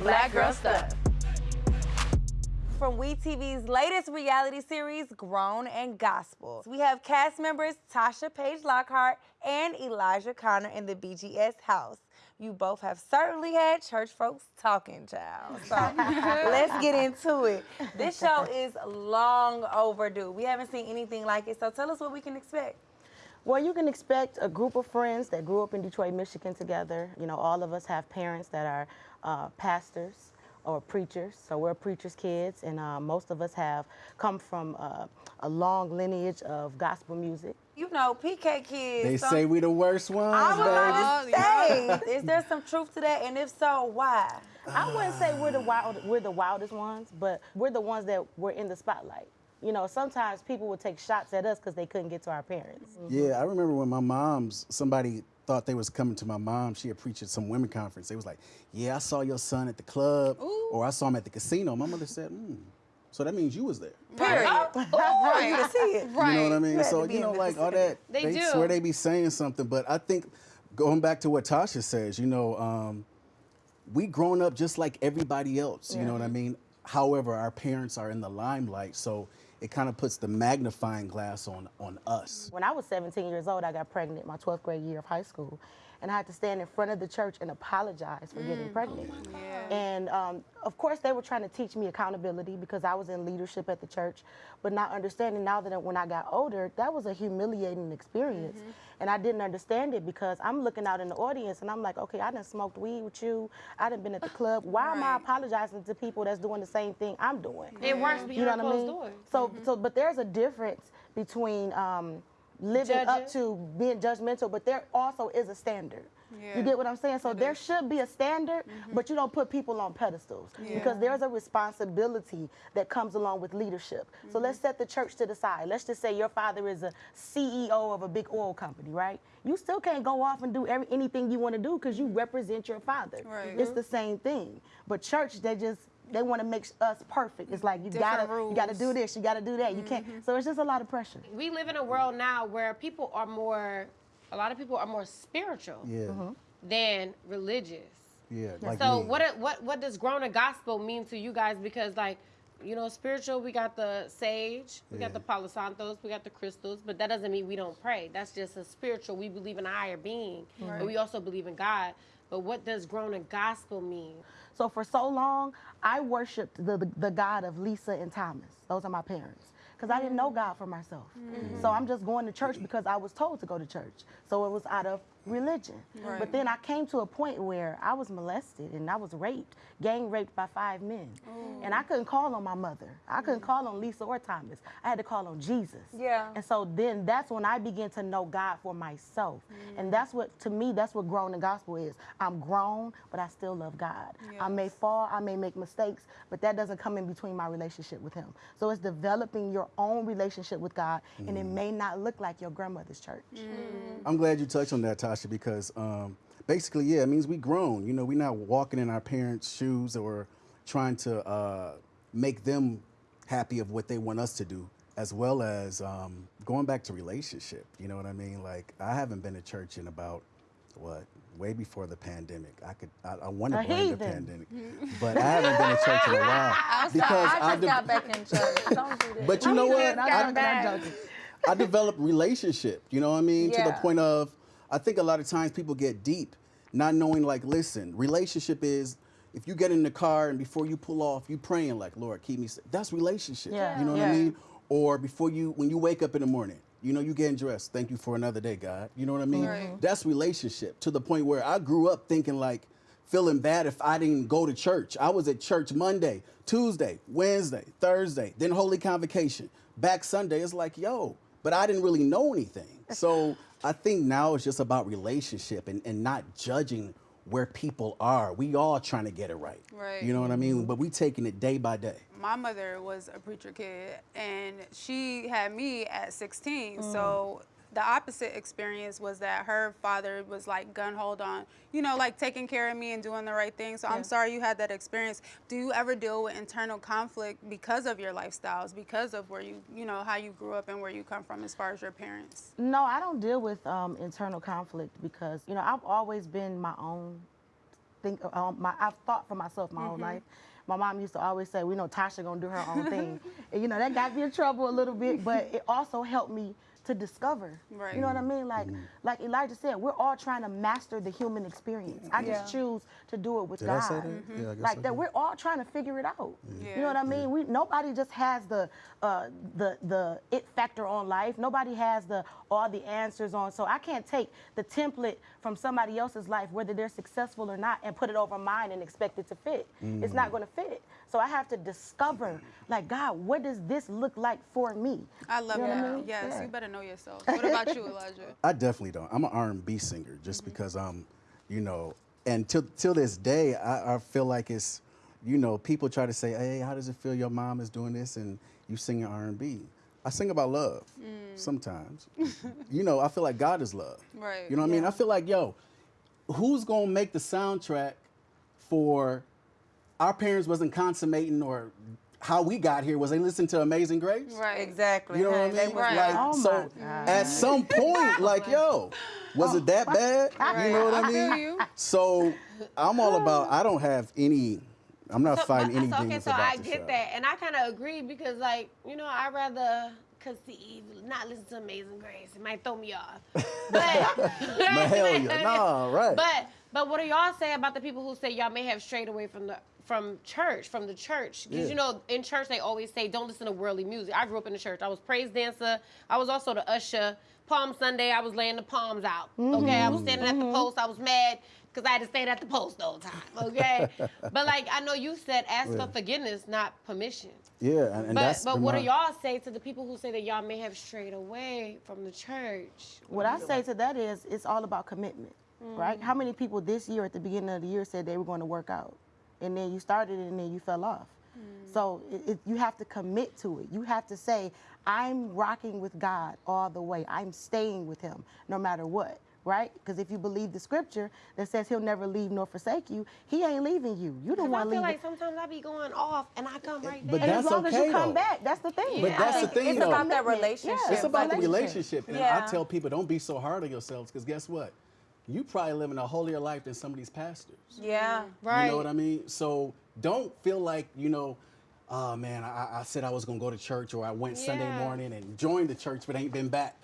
Black Girl Stuff. From We TV's latest reality series, Grown and Gospel. We have cast members Tasha Page Lockhart and Elijah Connor in the BGS house. You both have certainly had church folks talking, child. So let's get into it. This show is long overdue. We haven't seen anything like it, so tell us what we can expect. Well, you can expect a group of friends that grew up in Detroit, Michigan together. You know, all of us have parents that are uh, pastors or preachers, so we're preachers' kids, and uh, most of us have come from uh, a long lineage of gospel music. You know, PK kids. They some- say we the worst ones, I was baby. about to say, is there some truth to that? And if so, why? I wouldn't say we're the wild, we're the wildest ones, but we're the ones that were in the spotlight. You know, sometimes people would take shots at us because they couldn't get to our parents. Yeah, I remember when my mom's somebody thought they was coming to my mom. She had preached at some women conference. They was like, "Yeah, I saw your son at the club, or I saw him at the casino." My mother said, "Hmm, so that means you was there." Period. For you to see it. Right. You know what I mean? had So you know, like all that, They they, do. swear they be saying something, but I think going back to what Tasha says, you know, um, we grown up just like everybody else. You know what I mean? However, our parents are in the limelight, so it kind of puts the magnifying glass on on us. When I was 17 years old, I got pregnant my 12th grade year of high school. And I had to stand in front of the church and apologize for getting pregnant. And um, of course, they were trying to teach me accountability because I was in leadership at the church, but not understanding now that when I got older, that was a humiliating experience. And I didn't understand it because I'm looking out in the audience and I'm like, okay, I done smoked weed with you. I done been at the club. Why am I apologizing to people that's doing the same thing I'm doing? It works You know behind what I closed mean? doors. So, so, but there's a difference between um, living up to being judgmental, but there also is a standard. You get what I'm saying? So there should be a standard, but you don't put people on pedestals because there's a responsibility that comes along with leadership. So let's set the church to the side. Let's just say your father is a CEO of a big oil company, right? You still can't go off and do every, anything you want to do because you represent your father. Right. It's the same thing. But church, they just they want to make us perfect. It's like you Different gotta you gotta do this, you gotta do that. You can't. Mm-hmm. So it's just a lot of pressure. We live in a world now where people are more, a lot of people are more spiritual Yeah, mm-hmm. than religious. yeah. Like so me. what what what does grown and gospel mean to you guys? Because like, you know, spiritual, we got the sage, we Yeah. got the palo santos, we got the crystals, but that doesn't mean we don't pray. That's just a spiritual. We believe in a higher being, but we also believe in God. But what does grown and gospel mean? So for so long, I worshipped the, the, the God of Lisa and Thomas. Those are my parents. Because I didn't know mm. God for myself. Mm. So I'm just going to church because I was told to go to church. So it was out of religion. But then I came to a point where I was molested and I was raped, gang raped by five men. Oh. And I couldn't call on my mother. I couldn't mm. call on Lisa or Thomas. I had to call on Jesus. Yeah. And so then that's when I began to know God for myself. And mm. that's what, to me, that's what grown in gospel is. I'm grown, but I still love God. I may fall, I may make mistakes, but that doesn't come in between my relationship with Him. So it's developing your own relationship with God, and it mm. may not look like your grandmother's church. I'm glad you touched on that, Tasha, because um, basically, yeah, it means we grown. You know, we're not walking in our parents' shoes or trying to uh, make them happy of what they want us to do, as well as um, going back to relationship. You know what I mean? Like, I haven't been to church in about what way before the pandemic. I could, I, I want to blame the pandemic, but I haven't been to church in a while because I just de- got back in church. Don't do that. But you know what? I'm I- I'm joking. I developed relationship, you know what I mean? To the point of, I think a lot of times people get deep, not knowing like, listen, relationship is if you get in the car and before you pull off, you praying like, Lord, keep me safe. That's relationship. Yeah. You know what Yeah. I mean? Or before you, when you wake up in the morning, you know, you getting dressed. Thank you for another day, God. You know what I mean? Right. That's relationship to the point where I grew up thinking like, feeling bad if I didn't go to church. I was at church Monday, Tuesday, Wednesday, Thursday, then Holy Convocation. Back Sunday, it's like, yo, but I didn't really know anything. So I think now it's just about relationship and, and not judging where people are. We all trying to get it right. Right. You know what I mean? Mm-hmm. But we taking it day by day. my mother was a preacher kid and she had me at 16 so mm. The opposite experience was that her father was like gun hold on you know like taking care of me and doing the right thing. So i'm sorry you had that experience. Do you ever deal with internal conflict because of your lifestyles because of where you you know how you grew up and where you come from as far as your parents? No, I don't deal with um, internal conflict because you know I've always been my own think um, my I've thought for myself my whole Mm-hmm. life. My mom used to always say, "We know Tasha gonna do her own thing," and you know that got me in trouble a little bit, but it also helped me to discover. Right. You know what I mean? Like Mm-hmm. like Elijah said, we're all trying to master the human experience. I just choose to do it with Did God. I say that? Yeah, I guess like I that, we're all trying to figure it out. You Yeah. know what I mean? We nobody just has the uh, the the it factor on life. Nobody has the all the answers on. So I can't take the template from somebody else's life, whether they're successful or not, and put it over mine and expect it to fit. It's not going to fit. So I have to discover, like God, what does this look like for me? I love You know what I that. mean? Yes, Yeah. you better know yourself. What about you, Elijah? I definitely don't. I'm an R&B singer just mm-hmm. because I'm, you know, and till till this day, I, I feel like it's, you know, people try to say, hey, how does it feel your mom is doing this and you singing R&B? I sing about love mm. sometimes. you know, I feel like God is love. Right. You know what I mean? I feel like, yo, who's gonna make the soundtrack for our parents wasn't consummating or how we got here was they listened to Amazing Grace? Right. Exactly. You know what I mean? Right. Like, Oh so God. at some point, like, yo, was it that bad? You know what I I mean? you. So I'm all about. I don't have any. I'm not So, fighting but- any so, okay, demons so about I get show. that, and I kind of agree because, like, you know, I'd rather conceive, not listen to Amazing Grace. It might throw me off. But, But hell yeah, nah, right. But but what do y'all say about the people who say y'all may have strayed away from the from church, from the church? Because Yeah. you know, in church they always say don't listen to worldly music. I grew up in the church. I was praise dancer. I was also the usher. Palm Sunday, I was laying the palms out. Okay, I was standing at the mm-hmm. post. I was mad because I had to stand at the post all the whole time. Okay, but like I know you said, ask Yeah. for forgiveness, not permission. yeah, and, and But that's but been what do y'all say to the people who say that y'all may have strayed away from the church? What I say to that is, it's all about commitment, right? How mm. many people this year at the beginning of the year said they were going to work out, and then you started it and then you fell off? Mm. So it, it, you have to commit to it. You have to say, I'm rocking with God all the way. I'm staying with Him no matter what, right? Because if you believe the scripture that says He'll never leave nor forsake you, He ain't leaving you. You don't Because I want to feel leave. like sometimes I be going off and I come right But back. and as that's long as you come though. back, that's the thing. But Yeah. that's the think thing, it's though. about that relationship. Yeah. It's about the relationship. relationship. And Yeah. I tell people, don't be so hard on yourselves because guess what? You probably living a holier life than some of these pastors. Yeah. right. You know what I mean? So don't feel like, you know, oh man, I, I said I was going to go to church or I went Sunday morning and joined the church but ain't been back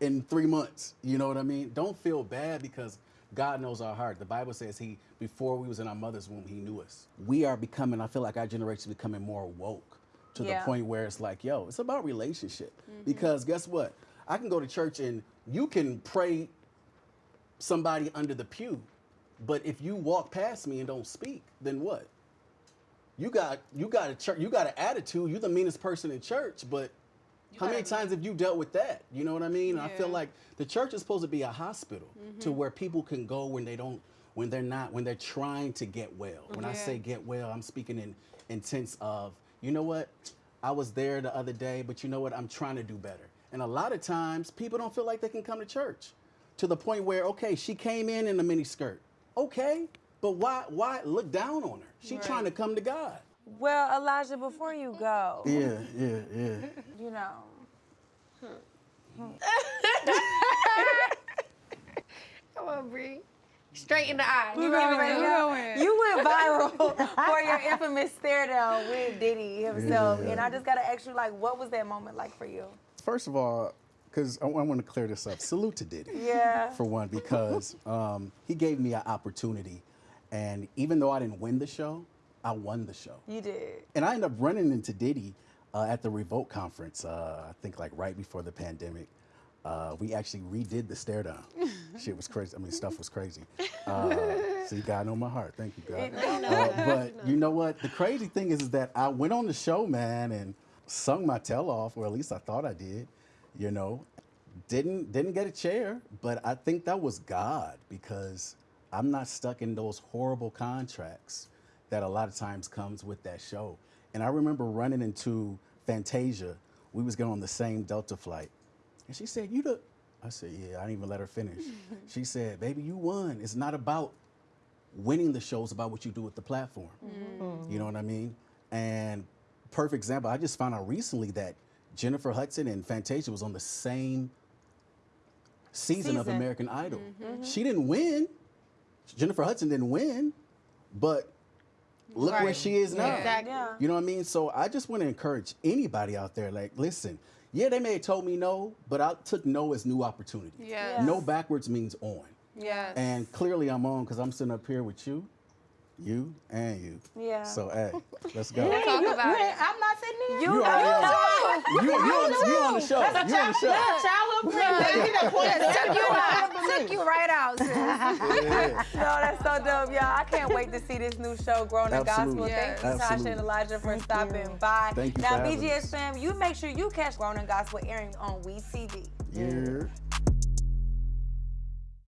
in three months. You know what I mean? Don't feel bad because God knows our heart. The Bible says he, before we was in our mother's womb, he knew us. We are becoming, I feel like our generation is becoming more woke to Yeah. the point where it's like, yo, it's about relationship. Mm-hmm. Because guess what? I can go to church and you can pray somebody under the pew. But if you walk past me and don't speak, then what? You got you got a church you got an attitude. You're the meanest person in church, but how many times have you dealt with that? You know what I mean? I feel like the church is supposed to be a hospital to where people can go when they don't when they're not when they're trying to get well. When I say get well, I'm speaking in intense of, you know what? I was there the other day, but you know what? I'm trying to do better. And a lot of times people don't feel like they can come to church to the point where okay, she came in in a mini skirt. Okay, but why why look down on her? She Right. trying to come to God. Well, Elijah, before you go, Yeah, yeah, yeah. you know, Come on, Bree. Straight in the eye. you already Keep know. going. You went viral for your infamous stare down with Diddy himself, Yeah. and I just gotta ask you, like, what was that moment like for you? First of all, because I, want to clear this up. Salute to Diddy. Yeah. For one, because um, he gave me an opportunity, and even though I didn't win the show, I won the show. You did. And I ended up running into Diddy uh, at the Revolt conference. Uh, I think like right before the pandemic. Uh, we actually redid the stare down. Shit was crazy. I mean, stuff was crazy. Uh, see, God know my heart. Thank you, God. Uh, but you know what? The crazy thing is, is that I went on the show, man, and sung my tail off, or at least I thought I did. You know, didn't didn't get a chair, but I think that was God because I'm not stuck in those horrible contracts that a lot of times comes with that show. And I remember running into Fantasia. We was going on the same Delta flight. And she said, You the I said, Yeah, I didn't even let her finish. she said, Baby, you won. It's not about winning the show, it's about what you do with the platform. Mm-hmm. You know what I mean? And perfect example, I just found out recently that Jennifer Hudson and Fantasia was on the same season, of American Idol. Mm-hmm. Mm-hmm. She didn't win. Jennifer Hudson didn't win, but look where she is now. Exactly. You know what I mean? So I just want to encourage anybody out there. Like, listen, yeah, they may have told me no, but I took no as new opportunity. Yes. No backwards means on. Yes. And clearly I'm on because I'm sitting up here with you, you, and you. Yeah. So hey, let's go. Talk about you it. I'm not sitting here. You, You already on. know. You, you, on, you on the show. You on the show. Childhood friend. He done pointed Took you out. Took you right out, sis. Yeah. No, that's so dope, y'all. I can't wait to see this new show, Grown in Gospel. Absolutely. Thank you, Tasha Absolutely. and Elijah, for Thank stopping you. by. Thank you now, for BGS fam, you make sure you catch Grown in Gospel airing on We TV. Yeah.